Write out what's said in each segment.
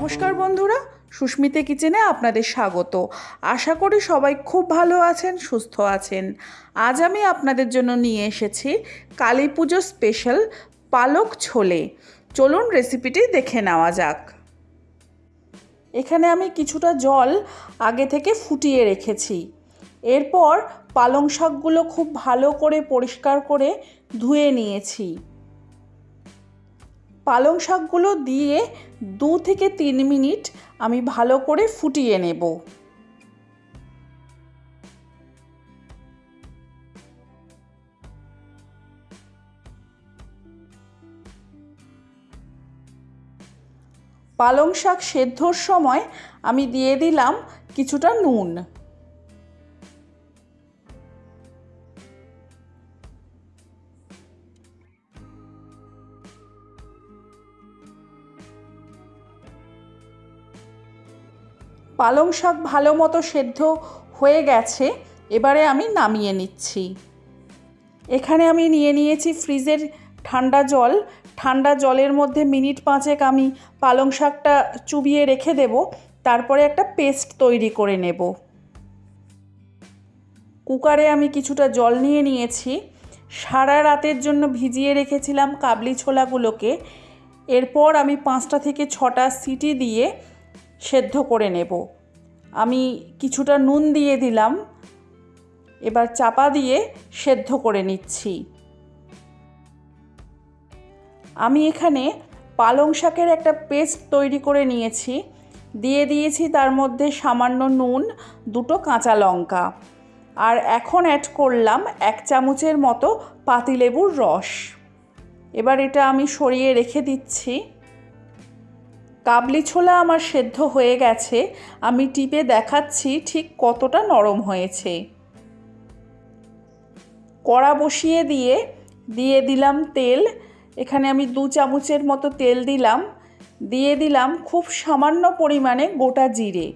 নমস্কার বন্ধুরা, সুস্মিতা কিচেনে আপনাদের স্বাগত। আশা করি সবাই খুব ভালো আছেন, সুস্থ আছেন। আজ আমি আপনাদের জন্য নিয়ে এসেছি কালী পুজো স্পেশাল পালক ছোলে। চলুন রেসিপিটি দেখে নেওয়া যাক। এখানে আমি কিছুটা জল আগে থেকে ফুটিয়ে রেখেছি। এরপর পালং শাকগুলো খুব ভালো করে পরিষ্কার করে ধুয়ে নিয়েছি। পালং শাকগুলো দিয়ে দু থেকে তিন মিনিট আমি ভালো করে ফুটিয়ে নেব। পালং শাক সেদ্ধর সময় আমি দিয়ে দিলাম কিছুটা নুন। পালং শাক ভালো মতো সেদ্ধ হয়ে গেছে, এবারে আমি নামিয়ে নিচ্ছি। এখানে আমি নিয়ে নিয়েছি ফ্রিজের ঠান্ডা জল। ঠান্ডা জলের মধ্যে মিনিট পাঁচেক আমি পালং শাকটা চুবিয়ে রেখে দেব, তারপরে একটা পেস্ট তৈরি করে নেব। কুকারে আমি কিছুটা জল নিয়ে নিয়েছি। সারা রাতের জন্য ভিজিয়ে রেখেছিলাম কাবলি ছোলাগুলোকে। এরপর আমি পাঁচটা থেকে ছটা সিটি দিয়ে সেদ্ধ করে নেব। আমি কিছুটা নুন দিয়ে দিলাম। এবার চাপা দিয়ে সেদ্ধ করে নিচ্ছি। আমি এখানে পালং শাকের একটা পেস্ট তৈরি করে নিয়েছি। দিয়ে দিয়েছি তার মধ্যে সামান্য নুন, দুটো কাঁচা লঙ্কা। আর এখন অ্যাড করলাম এক চামচের মতো পাতিলেবুর রস। এবার এটা আমি সরিয়ে রেখে দিচ্ছি। কাবলি ছোলা আমার সেদ্ধ হয়ে গেছে, আমি টিপে দেখাচ্ছি ঠিক কতটা নরম হয়েছে। কড়া বসিয়ে দিয়ে দিয়ে দিলাম তেল, এখানে আমি দু চামচের মতো তেল দিলাম, দিয়ে দিলাম খুব সামান্য পরিমাণে গোটা জিরে।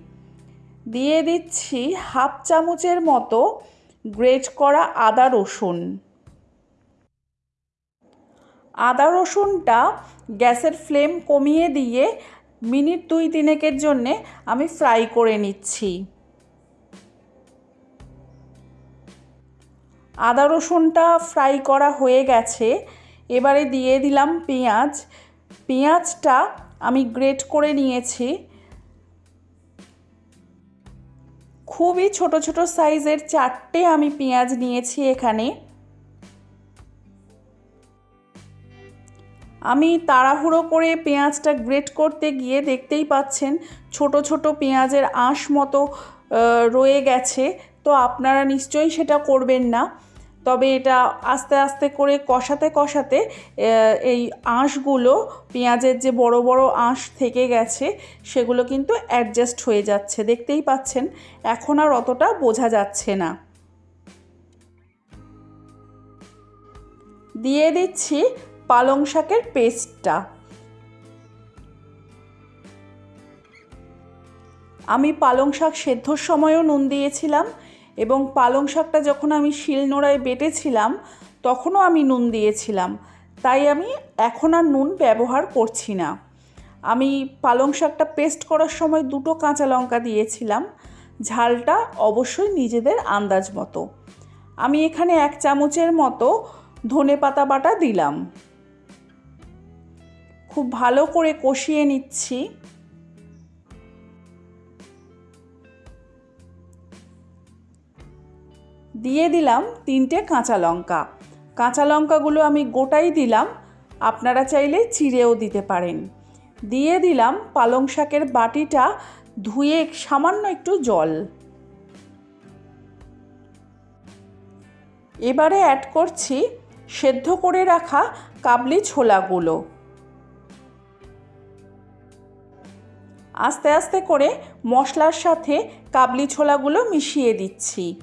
দিয়ে দিচ্ছি হাফ চামচের মতো গ্রেট করা আদা রসুন। আদা রসুনটা গ্যাসের ফ্লেম কমিয়ে দিয়ে মিনিট দুই তিনেকের জন্যে আমি ফ্রাই করে নিচ্ছি। আদা রসুনটা ফ্রাই করা হয়ে গেছে। এবারে দিয়ে দিলাম পেঁয়াজ। পেঁয়াজটা আমি গ্রেট করে নিয়েছি। খুবই ছোট ছোট সাইজের চারটে আমি পেঁয়াজ নিয়েছি এখানে। আমি তাড়াহুড়ো করে পেঁয়াজটা গ্রেট করতে গিয়ে দেখতেই পাচ্ছেন ছোট ছোট পেঁয়াজের আঁশ মতো রয়ে গেছে। তো আপনারা নিশ্চয়ই সেটা করবেন না। তবে এটা আস্তে আস্তে করে কষাতে কষাতে এই আঁশগুলো, পেঁয়াজের যে বড় বড় আঁশ থেকে গেছে, সেগুলো কিন্তু অ্যাডজাস্ট হয়ে যাচ্ছে। দেখতেই পাচ্ছেন, এখন আর অতটা বোঝা যাচ্ছে না। দিয়ে দিচ্ছি পালং শাকের পেস্টটা আমি পালং শাক সেদ্ধর সময়ও নুন দিয়েছিলাম এবং পালং শাকটা যখন আমি শিলনোড়ায় বেটেছিলাম, তখনও আমি নুন দিয়েছিলাম। তাই আমি এখন আর নুন ব্যবহার করছি না। আমি পালং শাকটা পেস্ট করার সময় দুটো কাঁচা লঙ্কা দিয়েছিলাম। ঝালটা অবশ্যই নিজেদের আন্দাজ মতো। আমি এখানে এক চামচের মতো ধনে পাতা বাটা দিলাম। খুব ভালো করে কষিয়ে নিচ্ছি। দিয়ে দিলাম তিনটে কাঁচা লঙ্কা। কাঁচা লঙ্কাগুলো আমি গোটাই দিলাম, আপনারা চাইলে চিড়েও দিতে পারেন। দিয়ে দিলাম পালং শাকের বাটিটা ধুয়ে সামান্য একটু জল। এবারে অ্যাড করছি সেদ্ধ করে রাখা কাবলি ছোলাগুলো। আস্তে আস্তে করে মশলার সাথে কাবলি ছোলাগুলো মিশিয়ে দিচ্ছি।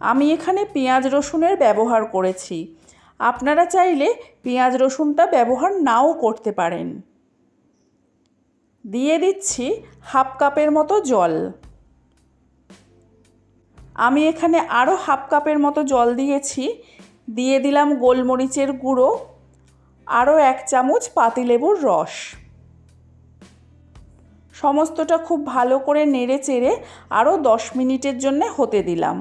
আমি এখানে পেঁয়াজ রসুনের ব্যবহার করেছি। আপনারা চাইলে পেঁয়াজ রসুনটা ব্যবহার নাও করতে পারেন। দিয়ে দিচ্ছি হাফ কাপের মতো জল। আমি এখানে আরও হাফ কাপের মতো জল দিয়েছি। দিয়ে দিলাম গোলমরিচের গুঁড়ো আরও এক চামচ পাতিলেবুর রস। সমস্তটা খুব ভালো করে নেড়ে চেড়ে আরও দশ মিনিটের জন্যে হতে দিলাম।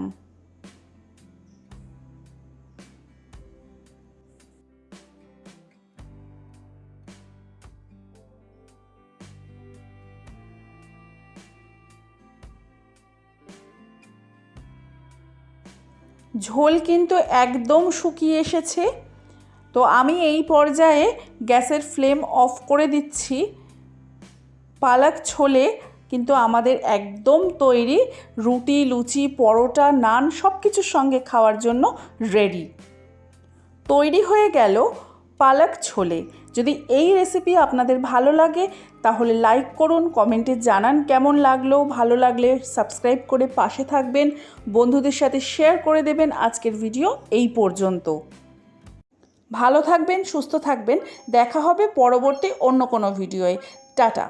ঝোল কিন্তু একদম শুকিয়ে এসেছে। তো আমি এই পর্যায়ে গ্যাসের ফ্লেম অফ করে দিচ্ছি। পালক ছোলে কিন্তু আমাদের একদম তৈরি। রুটি, লুচি, পরোটা, নান সব কিছুর সঙ্গে খাওয়ার জন্য রেডি তৈরি হয়ে গেল পালক ছোলে। যদি এই রেসিপি আপনাদের ভালো লাগে, তাহলে লাইক করুন কমেন্টে জানান কেমন লাগল। ভালো লাগলে সাবস্ক্রাইব করে পাশে থাকবেন, বন্ধুদের সাথে শেয়ার করে দেবেন। আজকের ভিডিও এই পর্যন্ত। ভালো থাকবেন, সুস্থ থাকবেন। দেখা হবে পরবর্তী অন্য কোনো ভিডিওয়ে টাটা।